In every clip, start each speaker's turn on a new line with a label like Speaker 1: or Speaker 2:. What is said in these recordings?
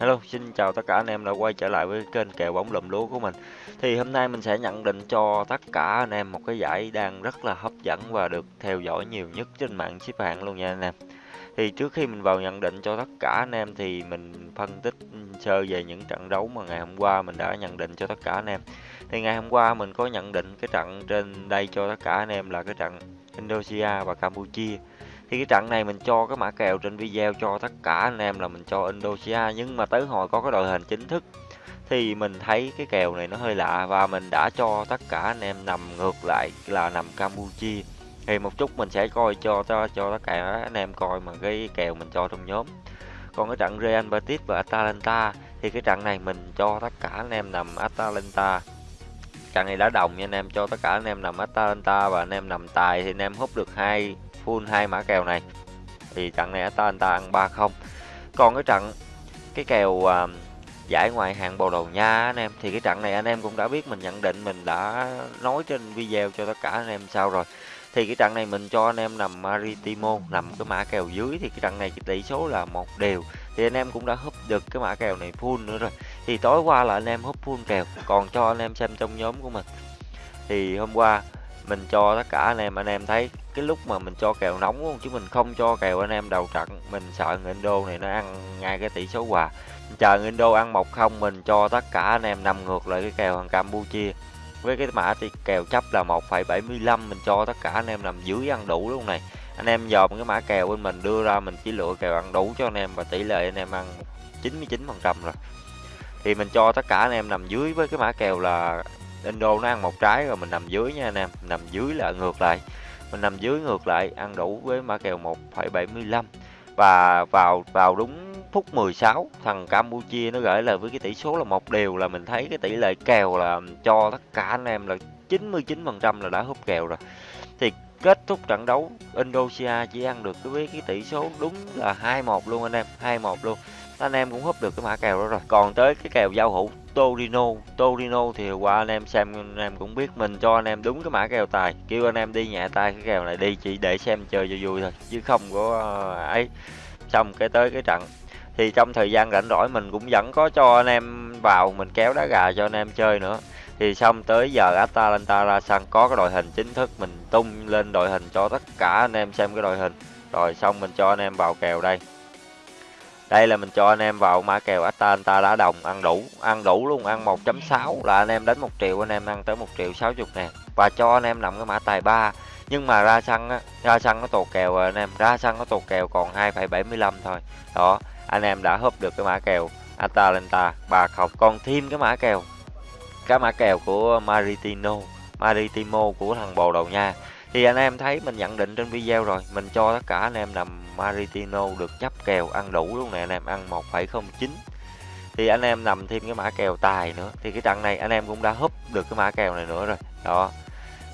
Speaker 1: Hello, xin chào tất cả anh em đã quay trở lại với kênh kèo bóng lùm lúa của mình. Thì hôm nay mình sẽ nhận định cho tất cả anh em một cái giải đang rất là hấp dẫn và được theo dõi nhiều nhất trên mạng xếp hạng luôn nha anh em. Thì trước khi mình vào nhận định cho tất cả anh em thì mình phân tích sơ về những trận đấu mà ngày hôm qua mình đã nhận định cho tất cả anh em. Thì ngày hôm qua mình có nhận định cái trận trên đây cho tất cả anh em là cái trận Indonesia và Campuchia thì cái trận này mình cho cái mã kèo trên video cho tất cả anh em là mình cho Indonesia nhưng mà tới hồi có cái đội hình chính thức thì mình thấy cái kèo này nó hơi lạ và mình đã cho tất cả anh em nằm ngược lại là nằm Campuchia. Thì một chút mình sẽ coi cho cho, cho tất cả anh em coi mà cái kèo mình cho trong nhóm. Còn cái trận Real Betis và Atalanta thì cái trận này mình cho tất cả anh em nằm Atalanta. Trận này đã đồng nha anh em cho tất cả anh em nằm Atalanta và anh em nằm tài thì anh em hút được hai full hai mã kèo này. Thì trận này Atalanta ăn 3-0 còn cái trận cái kèo uh, giải ngoại hạng Bồ Đào Nha anh em thì cái trận này anh em cũng đã biết mình nhận định mình đã nói trên video cho tất cả anh em sao rồi. Thì cái trận này mình cho anh em nằm Maritimo nằm cái mã kèo dưới thì cái trận này cái tỷ số là một đều. Thì anh em cũng đã húp được cái mã kèo này full nữa rồi. Thì tối qua là anh em húp full kèo còn cho anh em xem trong nhóm của mình. Thì hôm qua mình cho tất cả anh em anh em thấy cái lúc mà mình cho kèo nóng luôn chứ mình không cho kèo anh em đầu trận. Mình sợ người Indo này nó ăn ngay cái tỷ số hòa. Chờ người Indo ăn một không mình cho tất cả anh em nằm ngược lại cái kèo thằng Campuchia. Với cái mã thì kèo chấp là 1,75 mình cho tất cả anh em nằm dưới ăn đủ luôn này. Anh em dòm cái mã kèo bên mình đưa ra mình chỉ lựa kèo ăn đủ cho anh em và tỷ lệ anh em ăn 99 phần trăm rồi. Thì mình cho tất cả anh em nằm dưới với cái mã kèo là Indo nó ăn một trái rồi mình nằm dưới nha anh em. Nằm dưới là ngược lại mình nằm dưới ngược lại ăn đủ với mã kèo 1,75 và vào vào đúng phút 16 thằng Campuchia nó gửi lời với cái tỷ số là một điều là mình thấy cái tỷ lệ kèo là cho tất cả anh em là 99% là đã hút kèo rồi. Thì kết thúc trận đấu Indonesia chỉ ăn được với cái tỷ số đúng là 2-1 luôn anh em 2-1 luôn. Anh em cũng húp được cái mã kèo đó rồi. Còn tới cái kèo giao hữu. Torino. Torino thì qua anh em xem, anh em cũng biết mình cho anh em đúng cái mã kèo tài. Kêu anh em đi nhẹ tay, cái kèo này đi chỉ để xem chơi cho vui thôi, chứ không có ờ, ấy. Xong cái tới cái trận. Thì trong thời gian rảnh rỗi mình cũng vẫn có cho anh em vào, mình kéo đá gà cho anh em chơi nữa. Thì xong tới giờ Atalanta ra sân, có cái đội hình chính thức, mình tung lên đội hình cho tất cả anh em xem cái đội hình. Rồi xong mình cho anh em vào kèo đây đây là mình cho anh em vào mã kèo Atalanta đá đồng ăn đủ ăn đủ luôn ăn 1.6 là anh em đánh một triệu anh em ăn tới một triệu 60 ngàn và cho anh em nằm cái mã tài 3 nhưng mà ra sân á ra sân nó tột kèo rồi anh em. Ra sân nó tột kèo còn 2,75 thôi. Đó anh em đã húp được cái mã kèo Atalanta 30 còn thêm cái mã kèo cái mã kèo của Maritino Maritimo của thằng Bồ Đầu Nha thì anh em thấy mình nhận định trên video rồi mình cho tất cả anh em nằm Maritino được chấp kèo ăn đủ luôn nè anh em ăn 1,09 thì anh em nằm thêm cái mã kèo tài nữa thì cái trận này anh em cũng đã húp được cái mã kèo này nữa rồi đó.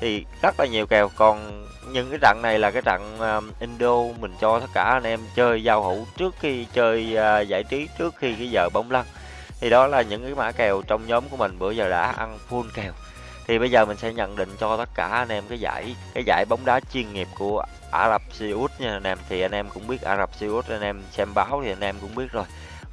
Speaker 1: Thì rất là nhiều kèo còn những cái trận này là cái trận um, Indo mình cho tất cả anh em chơi giao hữu trước khi chơi uh, giải trí trước khi cái giờ bóng lăn. Thì đó là những cái mã kèo trong nhóm của mình bữa giờ đã ăn full kèo thì bây giờ mình sẽ nhận định cho tất cả anh em cái giải cái giải bóng đá chuyên nghiệp của Ả Rập Xê Út nha anh em. Thì anh em cũng biết Ả Rập Xê Út, anh em xem báo thì anh em cũng biết rồi.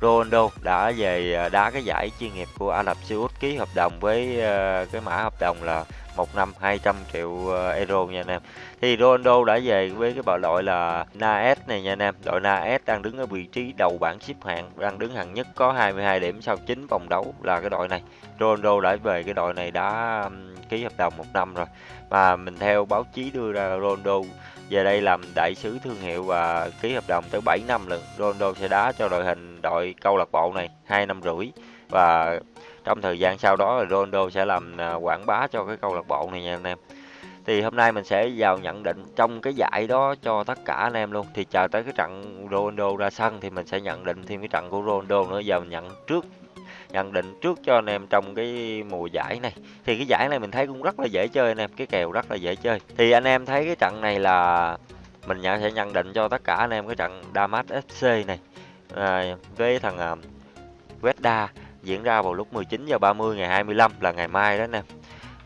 Speaker 1: Ronaldo đã về à, đá cái giải chuyên nghiệp của Ả Rập Xê Út ký hợp đồng với ờ, cái mã hợp đồng là một năm 200 triệu ờ, euro nha anh em. Thì Ronaldo đã về với cái bộ đội là Naes này nha anh em. Đội Naes đang đứng ở vị trí đầu bảng xếp hạng, đang đứng hạng nhất, có 22 điểm sau 9 vòng đấu là cái đội này. Ronaldo đã về cái đội này đã ký hợp đồng một năm rồi. Mà mình theo báo chí đưa ra, Ronaldo về đây làm đại sứ thương hiệu và ký hợp đồng tới 7 năm lần Ronaldo sẽ đá cho đội hình đội câu lạc bộ này hai năm rưỡi và trong thời gian sau đó Ronaldo sẽ làm à, quảng bá cho cái câu lạc bộ này nha anh em. Thì hôm nay mình sẽ vào nhận định trong cái giải đó cho tất cả anh em luôn. Thì chờ tới cái trận Ronaldo ra sân thì mình sẽ nhận định thêm cái trận của Ronaldo nữa giờ mình nhận trước nhận định trước cho anh em trong cái mùa giải này. Thì cái giải này mình thấy cũng rất là dễ chơi anh em cái kèo rất là dễ chơi. Thì anh em thấy cái trận này là mình nhận sẽ nhận định cho tất cả anh em cái trận Damas FC này. À, với thằng à, uh, Vesta diễn ra vào lúc 19 giờ 30 ngày 25 là ngày mai đó anh em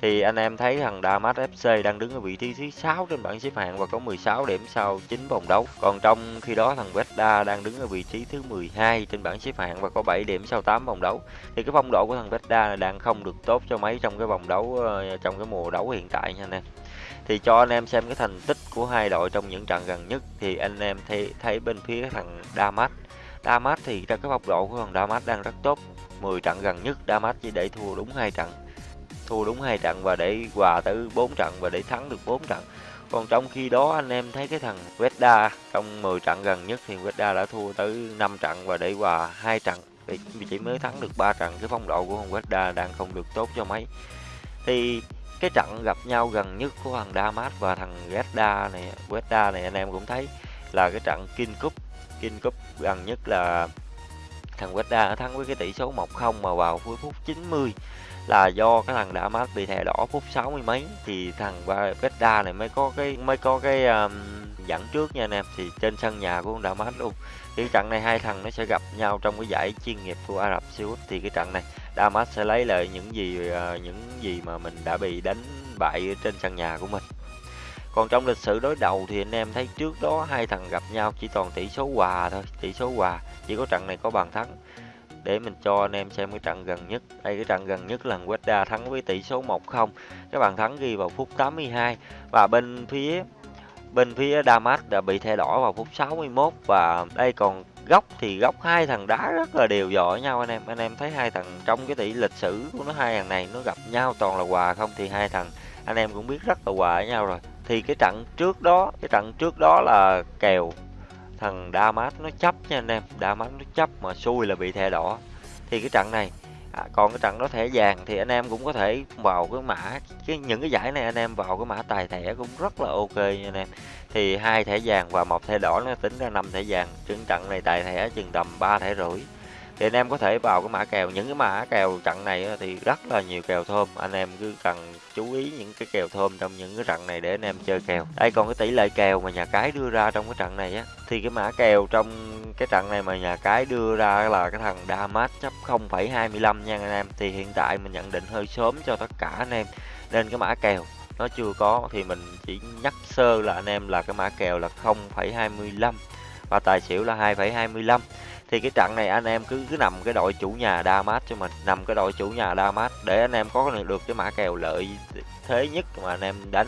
Speaker 1: thì anh em thấy thằng Damas FC đang đứng ở vị trí thứ 6 trên bảng xếp hạng và có 16 điểm sau 9 vòng đấu. Còn trong khi đó thằng Vesta đang đứng ở vị trí thứ 12 trên bảng xếp hạng và có 7 điểm sau 8 vòng đấu. Thì cái phong độ của thằng Vesta đang không được tốt cho mấy trong cái vòng đấu ờ, trong cái mùa đấu hiện tại nha anh em. Thì cho anh em xem cái thành tích của hai đội trong những trận gần nhất, thì anh em thấy thấy bên phía thằng Damas Damas thì ra cái phong độ của thằng Damas đang rất tốt 10 trận gần nhất Damas chỉ để thua đúng hai trận. Thua đúng hai trận và để hòa tới 4 trận và để thắng được 4 trận. Còn trong khi đó anh em thấy cái thằng Vesta trong 10 trận gần nhất thì Vesta đã thua tới 5 trận và để hòa hai trận. Vì chỉ mới thắng được 3 trận, cái phong độ của thằng Vesta đang không được tốt cho mấy. Thì cái trận gặp nhau gần nhất của thằng Damas và thằng Vesta này Vesta này anh em cũng thấy là cái trận King Cup. King Cup gần nhất là thằng Vesta thắng với cái tỷ số 1-0 mà vào cuối phút 90 là do cái thằng đã mát bị thẻ đỏ phút 60 mấy. Thì thằng Vesta này mới có cái mới có cái um, dẫn trước nha anh em. Thì trên sân nhà của đã mát luôn. Thì trận này hai thằng nó sẽ gặp nhau trong cái giải chuyên nghiệp của Ả Rập Xê Út. Thì cái trận này Damas sẽ lấy lại những gì uh, những gì mà mình đã bị đánh bại trên sân nhà của mình. Còn trong lịch sử đối đầu thì anh em thấy trước đó hai thằng gặp nhau chỉ toàn tỷ số hòa thôi tỷ số hòa chỉ có trận này có bàn thắng. Để mình cho anh em xem cái trận gần nhất. Đây, cái trận gần nhất là Weda thắng với tỷ số 1-0 cái bàn thắng ghi vào phút 82 và bên phía bên phía Damas đã bị thay đỏ vào phút 61 và đây còn góc thì góc hai thằng đá rất là đều giỏi nhau anh em. Anh em thấy hai thằng trong cái tỷ lịch sử của nó, hai thằng này nó gặp nhau toàn là hòa không thì hai thằng, anh em cũng biết rất là hòa với nhau rồi. Thì cái trận trước đó, cái trận trước đó là kèo thằng Damas nó chấp nha anh em. Damas nó chấp mà xui là bị thẻ đỏ. Thì cái trận này à, còn cái trận đó thẻ vàng thì anh em cũng có thể vào cái mã cái những cái giải này anh em vào cái mã tài thẻ cũng rất là ok nha anh em. Thì hai thẻ vàng và một thẻ đỏ nó tính ra năm thẻ vàng. Trên trận này tài thẻ chừng tầm ba thẻ rưỡi thì anh em có thể vào cái mã kèo. Những cái mã kèo trận này thì rất là nhiều kèo thơm. Anh em cứ cần chú ý những cái kèo thơm trong những cái trận này để anh em chơi kèo. Đây còn cái tỷ lệ kèo mà nhà cái đưa ra trong cái trận này á thì cái mã kèo trong cái trận này mà nhà cái đưa ra là cái thằng Damas chấp 0,25 nha anh em. Thì hiện tại mình nhận định hơi sớm cho tất cả anh em nên cái mã kèo nó chưa có. Thì mình chỉ nhắc sơ là anh em là cái mã kèo là 0,25 và tài xỉu là 2,25 thì cái trận này anh em cứ cứ nằm cái đội chủ nhà Damas cho mình nằm cái đội chủ nhà Damas để anh em có được cái mã kèo lợi thế nhất mà anh em đánh.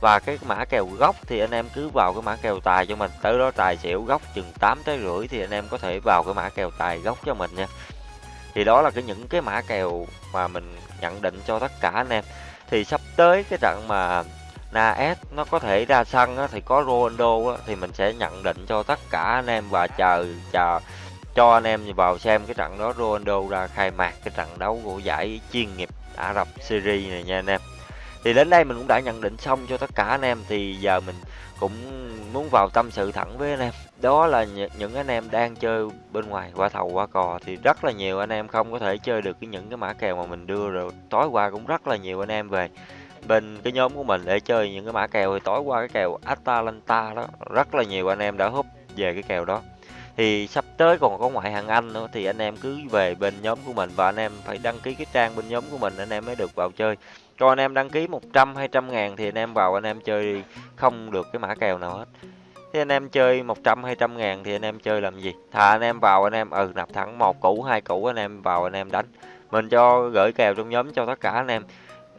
Speaker 1: Và cái mã kèo gốc thì anh em cứ vào cái mã kèo tài cho mình tới đó tài xỉu gốc chừng 8 tới rưỡi thì anh em có thể vào cái mã kèo tài gốc cho mình nha. Thì đó là cái những cái mã kèo mà mình nhận định cho tất cả anh em. Thì sắp tới cái trận mà Naes nó có thể ra sân á, thì có Ronaldo á, thì mình sẽ nhận định cho tất cả anh em và chờ chờ cho anh em vào xem cái trận đó, Ronaldo ra khai mạc cái trận đấu của giải chuyên nghiệp Ả Rập Series này nha anh em. Thì đến đây mình cũng đã nhận định xong cho tất cả anh em, thì giờ mình cũng muốn vào tâm sự thẳng với anh em. Đó là những anh em đang chơi bên ngoài qua thầu qua cò, thì rất là nhiều anh em không có thể chơi được cái những cái mã kèo mà mình đưa rồi. Tối qua cũng rất là nhiều anh em về bên cái nhóm của mình để chơi những cái mã kèo. Thì tối qua cái kèo Atalanta đó, rất là nhiều anh em đã húp về cái kèo đó thì sắp tới còn có ngoại hạng Anh nữa thì anh em cứ về bên nhóm của mình và anh em phải đăng ký cái trang bên nhóm của mình anh em mới được vào chơi cho anh em đăng ký 100 200 ngàn thì anh em vào anh em chơi không được cái mã kèo nào hết thì anh em chơi 100 200 ngàn thì anh em chơi làm gì thà anh em vào anh em ừ nạp thẳng một củ hai củ anh em vào anh em đánh mình cho gửi kèo trong nhóm cho tất cả anh em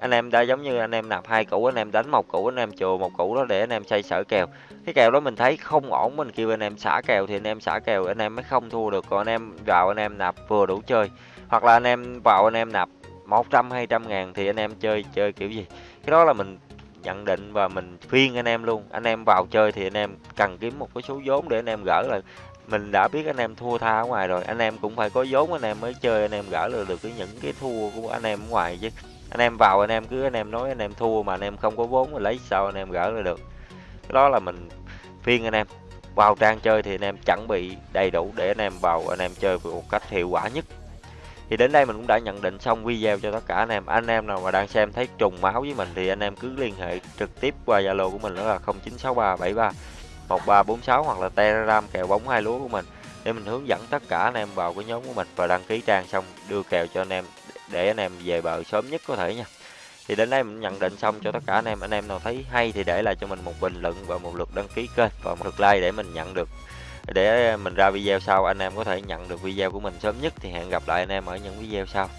Speaker 1: anh em đã giống như anh em nạp hai củ anh em đánh một củ anh em chừa một củ đó để anh em xây sở kèo cái kèo đó mình thấy không ổn mình kêu anh em xả kèo thì anh em xả kèo anh em mới không thua được còn anh em vào anh em nạp vừa đủ chơi hoặc là anh em vào anh em nạp 100 200 ngàn thì anh em chơi chơi kiểu gì cái đó là mình nhận định và mình khuyên anh em luôn anh em vào chơi thì anh em cần kiếm một cái số vốn để anh em gỡ lại mình đã biết anh em thua tha ở ngoài rồi anh em cũng phải có vốn anh em mới chơi anh em gỡ được được cái những cái thua của anh em ở ngoài chứ anh em vào anh em cứ anh em nói anh em thua mà anh em không có vốn mà lấy sao anh em gỡ ra được cái đó là mình phiên anh em vào trang chơi thì anh em chuẩn bị đầy đủ để anh em vào anh em chơi một cách hiệu quả nhất thì đến đây mình cũng đã nhận định xong video cho tất cả anh em anh em nào mà đang xem thấy trùng máu với mình thì anh em cứ liên hệ trực tiếp qua zalo của mình đó là 096373 1346 hoặc là telegram kèo bóng hai lúa của mình để mình hướng dẫn tất cả anh em vào cái nhóm của mình và đăng ký trang xong đưa kèo cho anh em để anh em về bờ sớm nhất có thể nha. Thì đến đây mình nhận định xong cho tất cả anh em, anh em nào thấy hay thì để lại cho mình một bình luận và một lượt đăng ký kênh và một lượt like để mình nhận được. Để mình ra video sau anh em có thể nhận được video của mình sớm nhất. Thì hẹn gặp lại anh em ở những video sau.